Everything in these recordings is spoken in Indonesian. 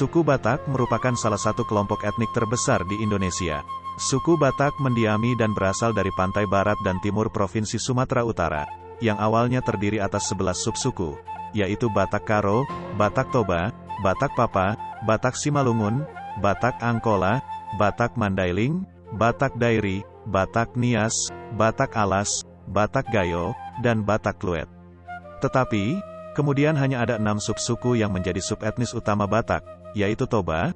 Suku Batak merupakan salah satu kelompok etnik terbesar di Indonesia. Suku Batak mendiami dan berasal dari pantai barat dan timur Provinsi Sumatera Utara, yang awalnya terdiri atas 11 subsuku, yaitu Batak Karo, Batak Toba, Batak Papa, Batak Simalungun, Batak Angkola, Batak Mandailing, Batak Dairi, Batak Nias, Batak Alas, Batak Gayo, dan Batak Kluet. Tetapi, kemudian hanya ada enam subsuku yang menjadi subetnis utama Batak, yaitu Toba,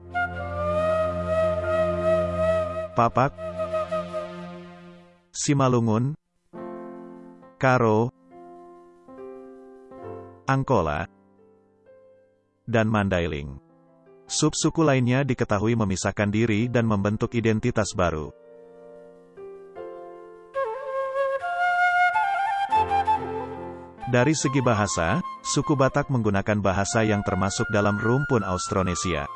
Papak, Simalungun, Karo, Angkola, dan Mandailing. Subsuku lainnya diketahui memisahkan diri dan membentuk identitas baru. Dari segi bahasa, suku Batak menggunakan bahasa yang termasuk dalam rumpun Austronesia.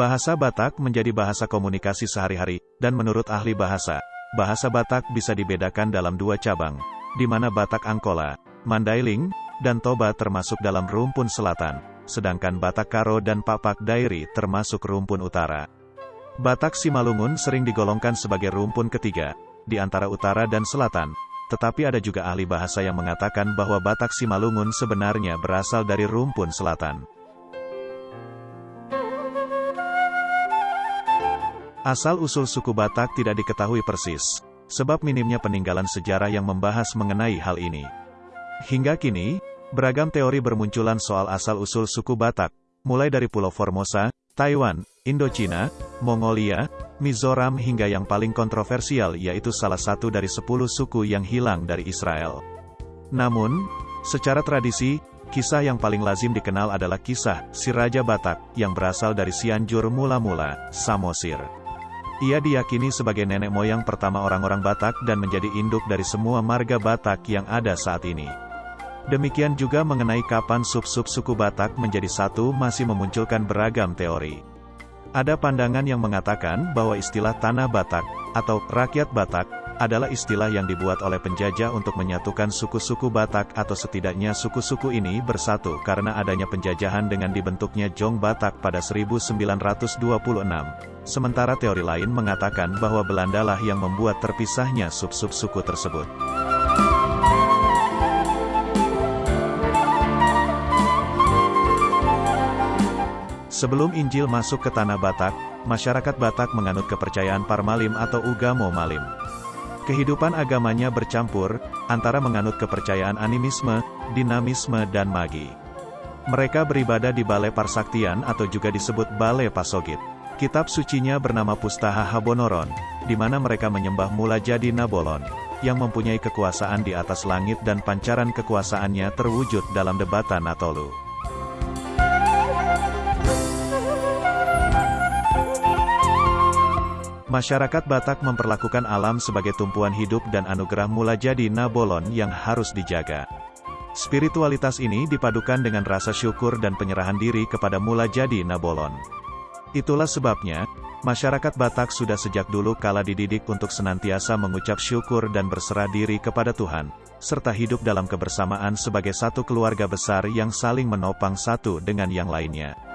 Bahasa Batak menjadi bahasa komunikasi sehari-hari, dan menurut ahli bahasa, bahasa Batak bisa dibedakan dalam dua cabang, di mana Batak Angkola, Mandailing, dan Toba termasuk dalam rumpun selatan, sedangkan Batak Karo dan Papak Dairi termasuk rumpun utara. Batak Simalungun sering digolongkan sebagai rumpun ketiga, di antara utara dan selatan, tetapi ada juga ahli bahasa yang mengatakan bahwa Batak Simalungun sebenarnya berasal dari rumpun selatan. Asal-usul suku Batak tidak diketahui persis, sebab minimnya peninggalan sejarah yang membahas mengenai hal ini. Hingga kini, beragam teori bermunculan soal asal-usul suku Batak, mulai dari Pulau Formosa, Taiwan, Indochina, Mongolia, Mizoram hingga yang paling kontroversial yaitu salah satu dari sepuluh suku yang hilang dari Israel. Namun, secara tradisi, kisah yang paling lazim dikenal adalah kisah si Raja Batak yang berasal dari Cianjur mula-mula, Samosir. Ia diyakini sebagai nenek moyang pertama orang-orang Batak dan menjadi induk dari semua marga Batak yang ada saat ini. Demikian juga mengenai kapan sub-sub suku Batak menjadi satu masih memunculkan beragam teori. Ada pandangan yang mengatakan bahwa istilah tanah Batak, atau rakyat Batak, adalah istilah yang dibuat oleh penjajah untuk menyatukan suku-suku Batak atau setidaknya suku-suku ini bersatu karena adanya penjajahan dengan dibentuknya Jong Batak pada 1926. Sementara teori lain mengatakan bahwa Belanda lah yang membuat terpisahnya sub-sub suku tersebut. Sebelum Injil masuk ke tanah Batak, masyarakat Batak menganut kepercayaan Parmalim atau Ugamo Malim. Kehidupan agamanya bercampur, antara menganut kepercayaan animisme, dinamisme dan magi. Mereka beribadah di Balai Parsaktian atau juga disebut Balai Pasogit. Kitab sucinya bernama Pustaha Habonoron, di mana mereka menyembah Mula Jadi Nabolon, yang mempunyai kekuasaan di atas langit dan pancaran kekuasaannya terwujud dalam debatan Natolu. Masyarakat Batak memperlakukan alam sebagai tumpuan hidup dan anugerah mula jadi Nabolon yang harus dijaga. Spiritualitas ini dipadukan dengan rasa syukur dan penyerahan diri kepada mula jadi Nabolon. Itulah sebabnya, masyarakat Batak sudah sejak dulu kala dididik untuk senantiasa mengucap syukur dan berserah diri kepada Tuhan, serta hidup dalam kebersamaan sebagai satu keluarga besar yang saling menopang satu dengan yang lainnya.